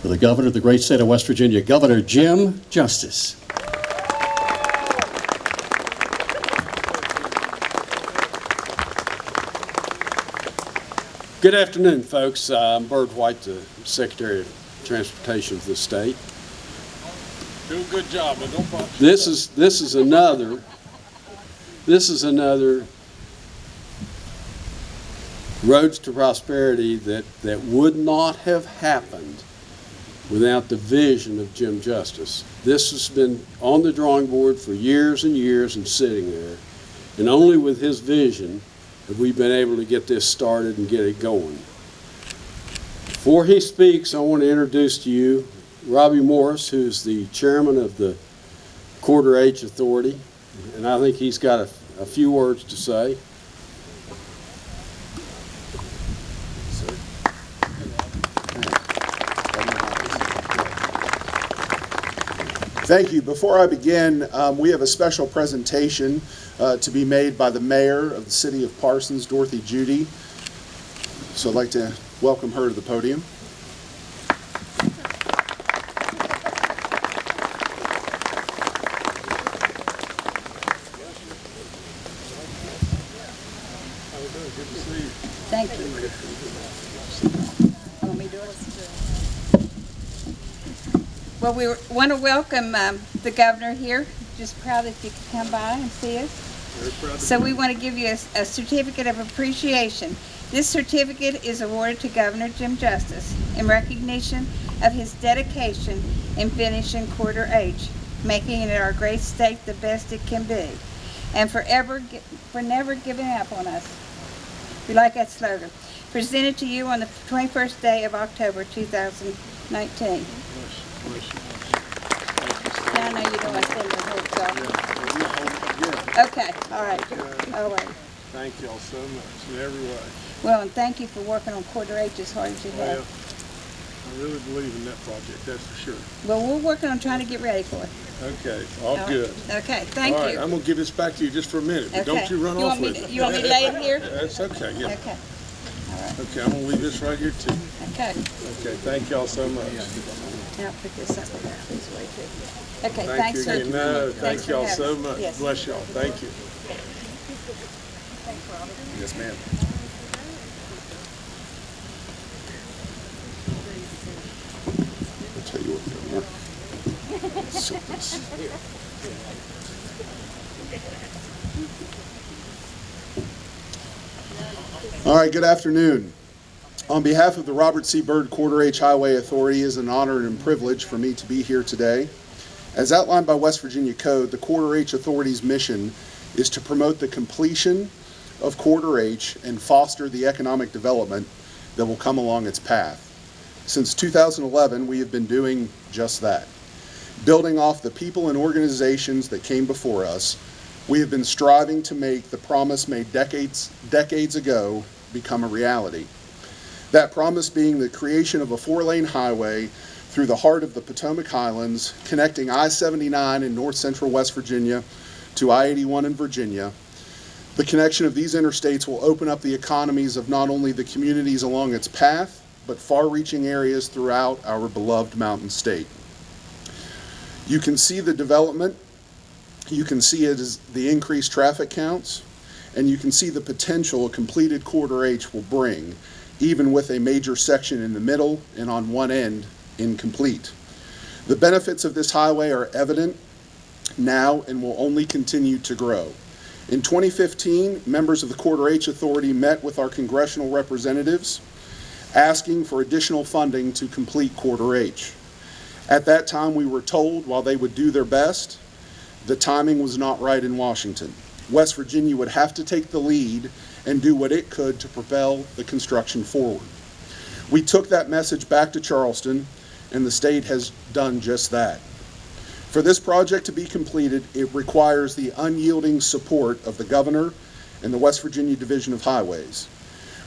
for the governor of the great state of West Virginia, Governor Jim Justice. Good afternoon, folks. Uh, I'm Byrd White, the Secretary of Transportation of the state. Do a good job, but don't botch. This is, this is another, this is another roads to prosperity that, that would not have happened without the vision of Jim Justice. This has been on the drawing board for years and years and sitting there. And only with his vision have we been able to get this started and get it going. Before he speaks, I want to introduce to you Robbie Morris, who's the chairman of the Corridor H Authority, and I think he's got a, a few words to say. Thank you. Before I begin, um, we have a special presentation uh, to be made by the mayor of the city of Parsons, Dorothy Judy. So I'd like to welcome her to the podium. Thank you. Want me to do it? Well, we want to welcome um, the governor here. Just proud that you could come by and see us. So we want to give you a, a certificate of appreciation. This certificate is awarded to Governor Jim Justice in recognition of his dedication in finishing Corridor H, making it our great state the best it can be, and forever, for never giving up on us. We like that slogan. Presented to you on the 21st day of October 2019. Now I know you don't want to send your whole self. Okay, all right, all right. Thank y'all so much in every way. Well, and thank you for working on Corridor H as hard as you Well, have. I really believe in that project, that's for sure. Well, we're working on trying to get ready for it. Okay, all All good. Okay, thank All right, you. I'm gonna give this back to you just for a minute, but Okay. don't you run You off me with to- it. you want me to lay it here? That's okay, yeah. Okay, All right. Okay, I'm gonna leave this right here too. okay. Okay, thank y'all so much. Now put this up there this way too. Okay, Thank thanks you for. again. No, thanks thank y'all so much. Yes. Bless y'all, thank you. Yes, ma'am. I'll tell you what, Governor. Sit this. All right, good afternoon. On behalf of the Robert C. Byrd Corridor H Highway Authority, it is an honor and privilege for me to be here today. As outlined by West Virginia Code, the Corridor H Authority's mission is to promote the completion of Corridor H and foster the economic development that will come along its path. Since 2011, we have been doing just that. Building off the people and organizations that came before us, we have been striving to make the promise made decades, decades ago become a reality. That promise being the creation of a four-lane highway through the heart of the Potomac Highlands, connecting I-79 in north central West Virginia to I-81 in Virginia. The connection of these interstates will open up the economies of not only the communities along its path, but far-reaching areas throughout our beloved mountain state. You can see the development, you can see it as the increased traffic counts, and you can see the potential a completed Corridor H will bring, even with a major section in the middle and on one end incomplete. The benefits of this highway are evident now and will only continue to grow. In 2015, members of the Corridor H Authority met with our congressional representatives asking for additional funding to complete Corridor H. At that time, we were told while they would do their best, the timing was not right in Washington. West Virginia would have to take the lead and do what it could to propel the construction forward. We took that message back to Charleston, and the state has done just that. For this project to be completed, it requires the unyielding support of the governor and the West Virginia Division of Highways.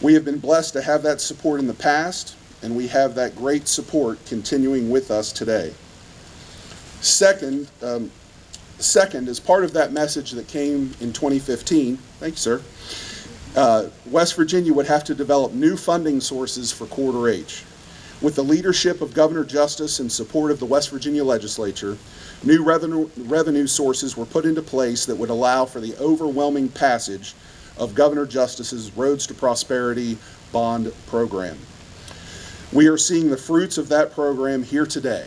We have been blessed to have that support in the past, and we have that great support continuing with us today. Second, um, second, as part of that message that came in 2015, thank you, sir, uh, West Virginia would have to develop new funding sources for Corridor H. With the leadership of Governor Justice and support of the West Virginia Legislature, new revenue, revenue sources were put into place that would allow for the overwhelming passage of Governor Justice's Roads to Prosperity bond program. We are seeing the fruits of that program here today.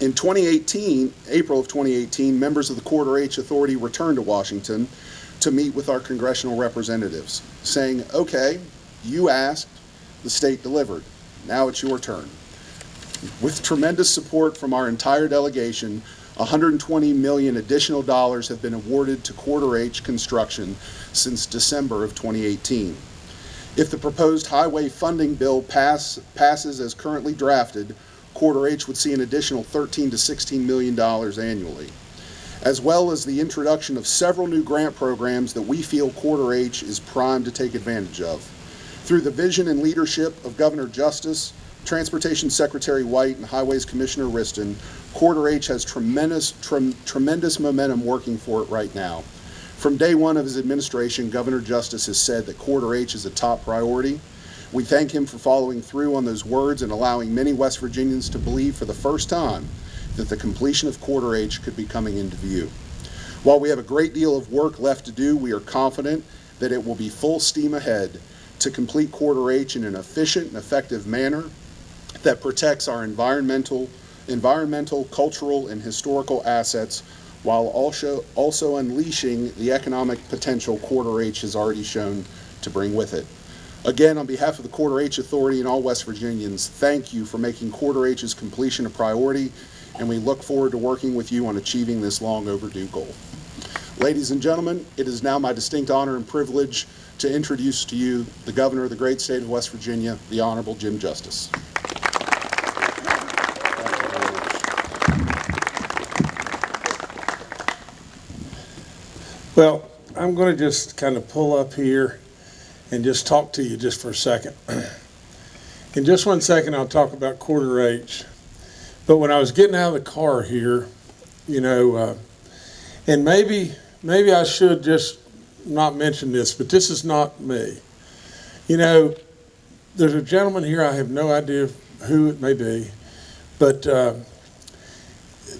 In 2018, April of 2018, members of the Corridor H Authority returned to Washington to meet with our congressional representatives, saying, okay, you asked, the state delivered. Now it's your turn. With tremendous support from our entire delegation, 120 million additional dollars have been awarded to Corridor H construction since December of 2018. If the proposed highway funding bill pass, passes as currently drafted, Corridor H would see an additional 13 to 16 million dollars annually, as well as the introduction of several new grant programs that we feel Corridor H is primed to take advantage of. Through the vision and leadership of Governor Justice, Transportation Secretary White, and Highways Commissioner Wriston, Corridor H has tremendous, trem- tremendous momentum working for it right now. From day one of his administration, Governor Justice has said that Corridor H is a top priority. We thank him for following through on those words and allowing many West Virginians to believe for the first time that the completion of Corridor H could be coming into view. While we have a great deal of work left to do, we are confident that it will be full steam ahead to complete Corridor H in an efficient and effective manner that protects our environmental, environmental, cultural, and historical assets while also, also unleashing the economic potential Corridor H has already shown to bring with it. Again, on behalf of the Corridor H Authority and all West Virginians, thank you for making Corridor H's completion a priority, and we look forward to working with you on achieving this long overdue goal. Ladies and gentlemen, it is now my distinct honor and privilege to introduce to you the Governor of the great state of West Virginia, the Honorable Jim Justice. Well, I'm going to just kind of pull up here and just talk to you just for a second. In just one second, I'll talk about corridor H. But when I was getting out of the car here, you know, uh, and maybe maybe I should just not mention this, but this is not me. You know, there's a gentleman here. I have no idea who it may be, but uh,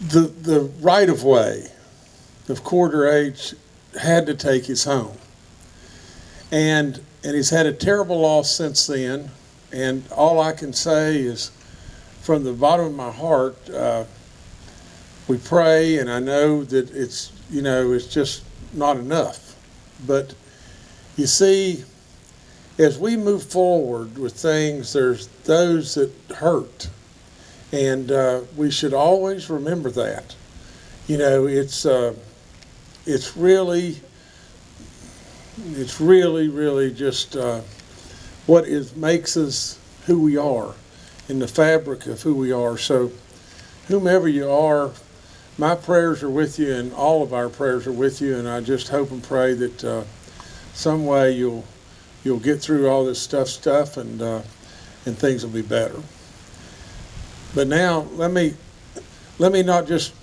the the right of way of corridor H had to take his home. And and he's had a terrible loss since then. And all I can say is, from the bottom of my heart, uh, we pray, and I know that it's you know it's just not enough. But you see, as we move forward with things, there's those that hurt, and uh, we should always remember that. You know, it's. Uh, it's really, it's really, really just uh, what is makes us who we are, in the fabric of who we are. So, whomever you are, my prayers are with you, and all of our prayers are with you. And I just hope and pray that uh, some way you'll you'll get through all this stuff, stuff, and uh, and things will be better. But now let me let me not just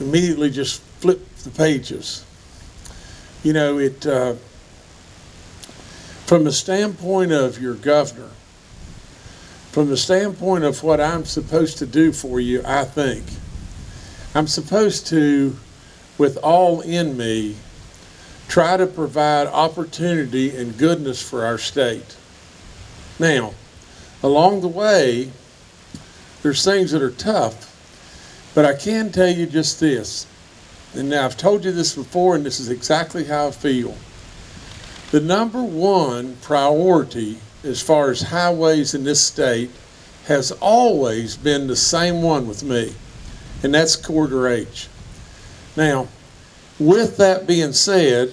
immediately just flip the pages. You know, it, uh, from the standpoint of your governor, from the standpoint of what I'm supposed to do for you, I think, I'm supposed to, with all in me, try to provide opportunity and goodness for our state. Now, along the way, there's things that are tough, but I can tell you just this and now I've told you this before, and this is exactly how I feel. The number one priority as far as highways in this state has always been the same one with me, and that's corridor H. Now, with that being said,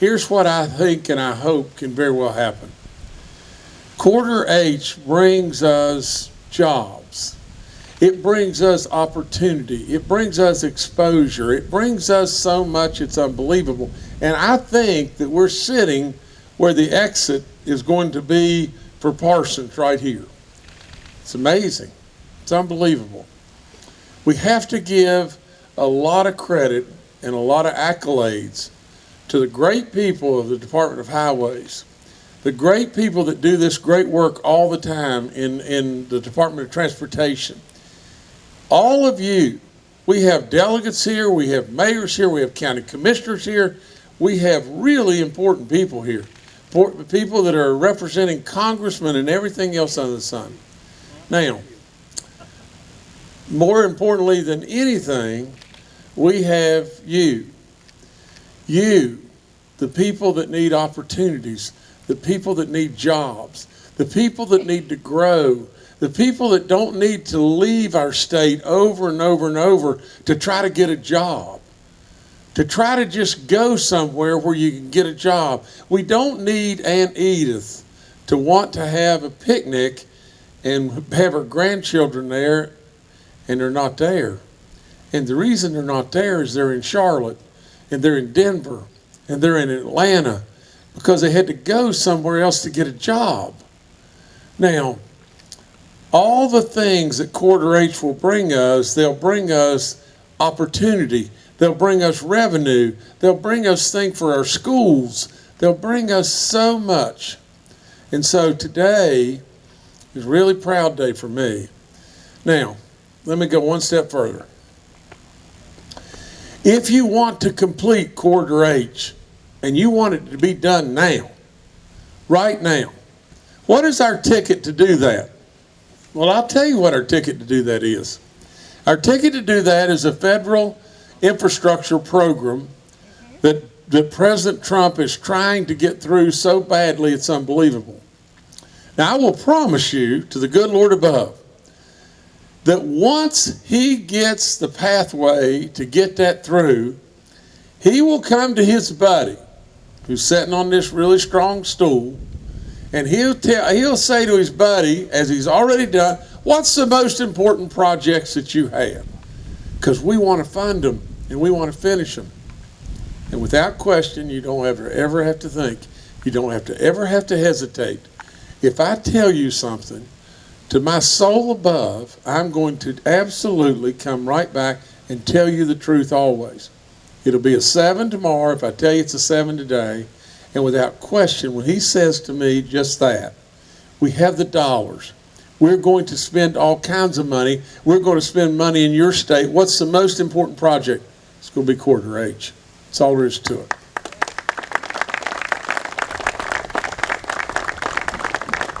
here's what I think and I hope can very well happen. Corridor H brings us jobs. It brings us opportunity. It brings us exposure. It brings us so much, it's unbelievable. And I think that we're sitting where the exit is going to be for Parsons right here. It's amazing. It's unbelievable. We have to give a lot of credit and a lot of accolades to the great people of the Department of Highways. the great people that do this great work all the time in, in the Department of Transportation. All of you, we have delegates here, we have mayors here, we have county commissioners here, we have really important people here. People that are representing congressmen and everything else under the sun. Now, more importantly than anything, we have you. You, the people that need opportunities, the people that need jobs, the people that need to grow, the people that don't need to leave our state over and over and over to try to get a job, to try to just go somewhere where you can get a job. We don't need Aunt Edith to want to have a picnic and have her grandchildren there and they're not there. And the reason they're not there is they're in Charlotte and they're in Denver and they're in Atlanta because they had to go somewhere else to get a job. Now, all the things that Corridor H will bring us, they'll bring us opportunity. They'll bring us revenue. They'll bring us things for our schools. They'll bring us so much. And so today is really proud day for me. Now, let me go one step further. If you want to complete Corridor H and you want it to be done now, right now, what is our ticket to do that? Well, I'll tell you what our ticket to do that is. Our ticket to do that is a federal infrastructure program that, that President Trump is trying to get through so badly it's unbelievable. Now, I will promise you to the good Lord above that once he gets the pathway to get that through, he will come to his buddy who's sitting on this really strong stool and he'll tell he'll say to his buddy as he's already done what's the most important projects that you have because we want to fund them and we want to finish them and without question you don't ever ever have to think you don't have to ever have to hesitate. If i tell you something to my soul above i'm going to absolutely come right back and tell you the truth always. It'll be a seven tomorrow if i tell you it's a seven today. And without question, when he says to me just that, we have the dollars. We're going to spend all kinds of money. We're going to spend money in your state. What's the most important project? It's going to be corridor H. That's all there is to it.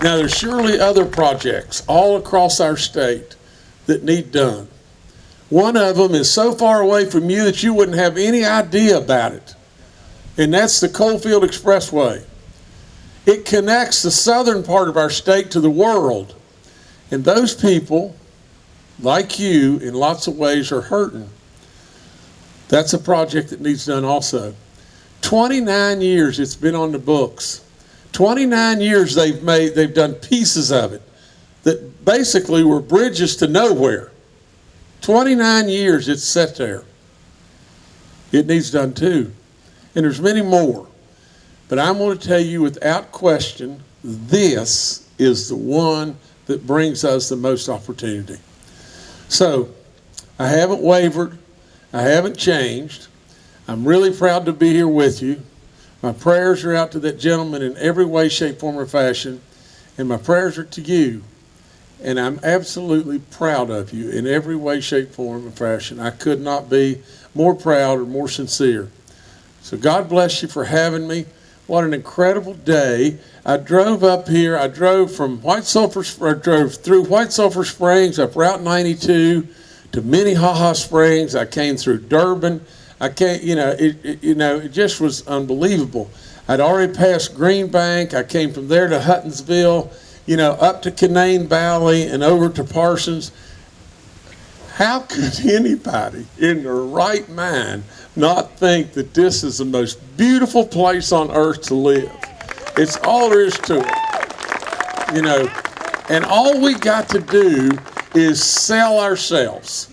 Now, there's surely other projects all across our state that need done. One of them is so far away from you that you wouldn't have any idea about it and that's the Coalfield Expressway. It connects the southern part of our state to the world. And those people, like you, in lots of ways are hurting. That's a project that needs done also. 29 years it's been on the books. 29 years they've made, they've done pieces of it that basically were bridges to nowhere. 29 years it's set there. It needs done too and there's many more. But I'm going to tell you without question, this is the one that brings us the most opportunity. So, I haven't wavered. I haven't changed. I'm really proud to be here with you. My prayers are out to that gentleman in every way, shape, form, or fashion. And my prayers are to you. And I'm absolutely proud of you in every way, shape, form, or fashion. I could not be more proud or more sincere. So God bless you for having me. What an incredible day. I drove up here. I drove from White Sulphur, I drove through White Sulphur Springs up Route 92 to Minnehaha Springs. I came through Durbin. I can't, you know, it, it, you know, it just was unbelievable. I'd already passed Green Bank. I came from there to Huttonsville, you know, up to Canaan Valley and over to Parsons. How could anybody in their right mind not think that this is the most beautiful place on earth to live. It's all there is to it. You know, and all we got to do is sell ourselves.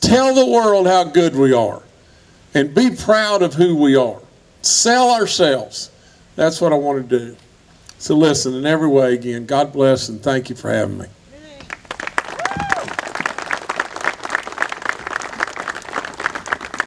Tell the world how good we are and be proud of who we are. Sell ourselves. That's what I want to do. So listen, in every way, again, God bless and thank you for having me.